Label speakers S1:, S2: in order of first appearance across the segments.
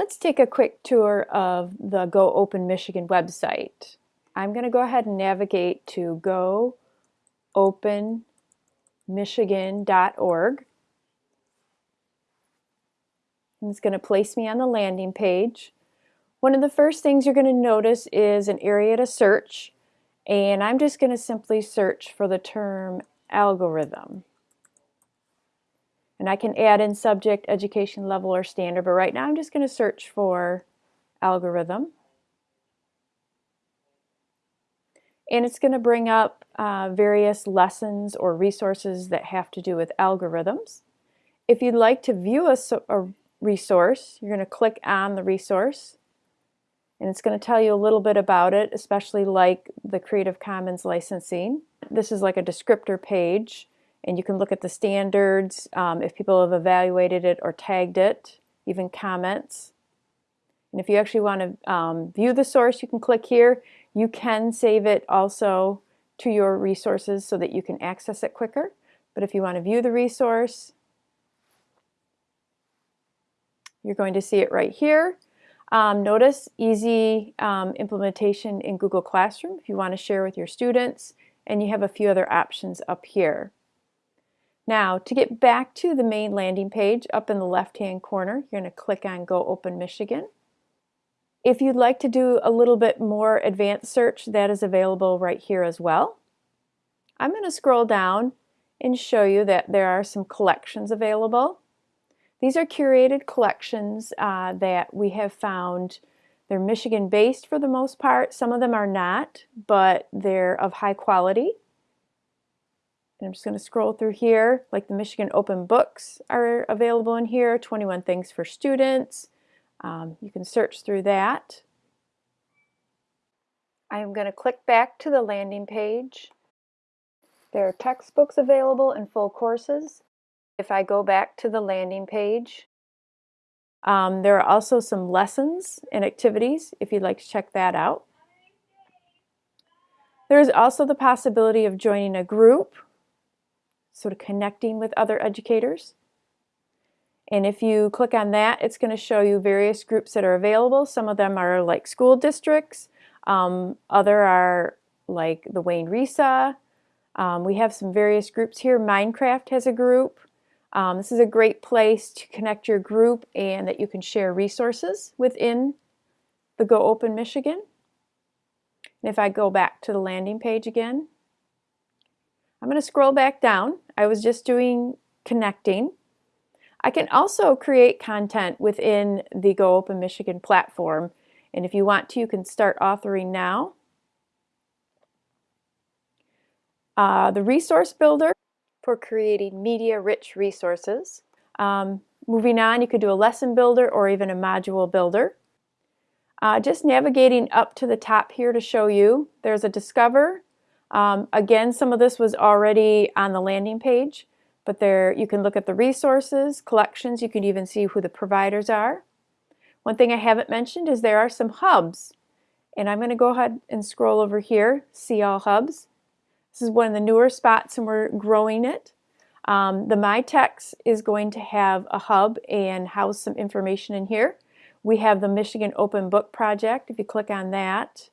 S1: Let's take a quick tour of the Go Open Michigan website. I'm going to go ahead and navigate to goopenmichigan.org. And it's going to place me on the landing page. One of the first things you're going to notice is an area to search. And I'm just going to simply search for the term algorithm. And I can add in subject, education level, or standard, but right now I'm just going to search for algorithm. And it's going to bring up uh, various lessons or resources that have to do with algorithms. If you'd like to view a, a resource, you're going to click on the resource. And it's going to tell you a little bit about it, especially like the Creative Commons licensing. This is like a descriptor page and you can look at the standards, um, if people have evaluated it or tagged it, even comments. And if you actually want to um, view the source, you can click here. You can save it also to your resources so that you can access it quicker. But if you want to view the resource, you're going to see it right here. Um, notice easy um, implementation in Google Classroom if you want to share with your students, and you have a few other options up here. Now, to get back to the main landing page up in the left-hand corner, you're going to click on Go Open Michigan. If you'd like to do a little bit more advanced search, that is available right here as well. I'm going to scroll down and show you that there are some collections available. These are curated collections uh, that we have found. They're Michigan-based for the most part. Some of them are not, but they're of high quality. And I'm just going to scroll through here, like the Michigan Open Books are available in here, 21 Things for Students. Um, you can search through that. I am going to click back to the landing page. There are textbooks available and full courses. If I go back to the landing page, um, there are also some lessons and activities if you'd like to check that out. There is also the possibility of joining a group sort of connecting with other educators. And if you click on that, it's going to show you various groups that are available. Some of them are like school districts. Um, other are like the Wayne RESA. Um, we have some various groups here. Minecraft has a group. Um, this is a great place to connect your group and that you can share resources within the Go Open Michigan. And if I go back to the landing page again, I'm going to scroll back down. I was just doing connecting. I can also create content within the Go Open Michigan platform. And if you want to, you can start authoring now. Uh, the resource builder for creating media-rich resources. Um, moving on, you could do a lesson builder or even a module builder. Uh, just navigating up to the top here to show you, there's a Discover, um, again, some of this was already on the landing page, but there you can look at the resources, collections, you can even see who the providers are. One thing I haven't mentioned is there are some hubs. And I'm going to go ahead and scroll over here, see all hubs. This is one of the newer spots and we're growing it. Um, the MyText is going to have a hub and house some information in here. We have the Michigan Open Book Project. If you click on that,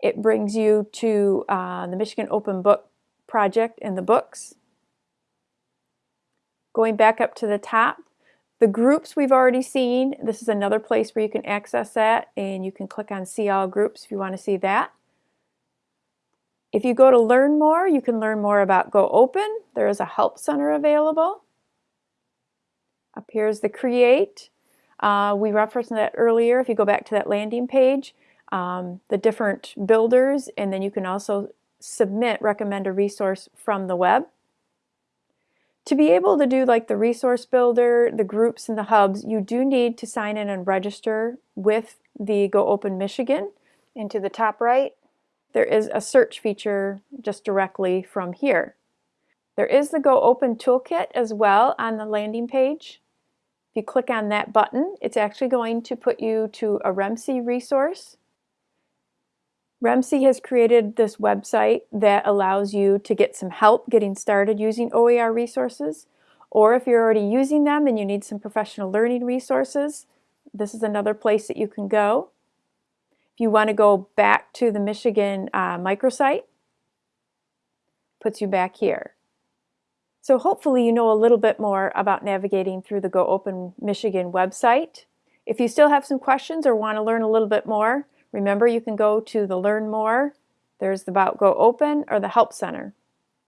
S1: it brings you to uh, the Michigan Open Book Project and the books. Going back up to the top, the groups we've already seen. This is another place where you can access that and you can click on See All Groups if you want to see that. If you go to Learn More, you can learn more about Go Open. There is a Help Center available. Up here is the Create. Uh, we referenced that earlier. If you go back to that landing page, um, the different builders, and then you can also submit, recommend a resource from the web. To be able to do like the resource builder, the groups and the hubs, you do need to sign in and register with the Go Open Michigan. Into the top right, there is a search feature just directly from here. There is the Go Open Toolkit as well on the landing page. If you click on that button, it's actually going to put you to a REMC resource REMC has created this website that allows you to get some help getting started using OER resources. Or if you're already using them and you need some professional learning resources, this is another place that you can go. If you want to go back to the Michigan uh, microsite, puts you back here. So hopefully you know a little bit more about navigating through the Go Open Michigan website. If you still have some questions or want to learn a little bit more, remember you can go to the Learn More, there's the About Go Open or the Help Center.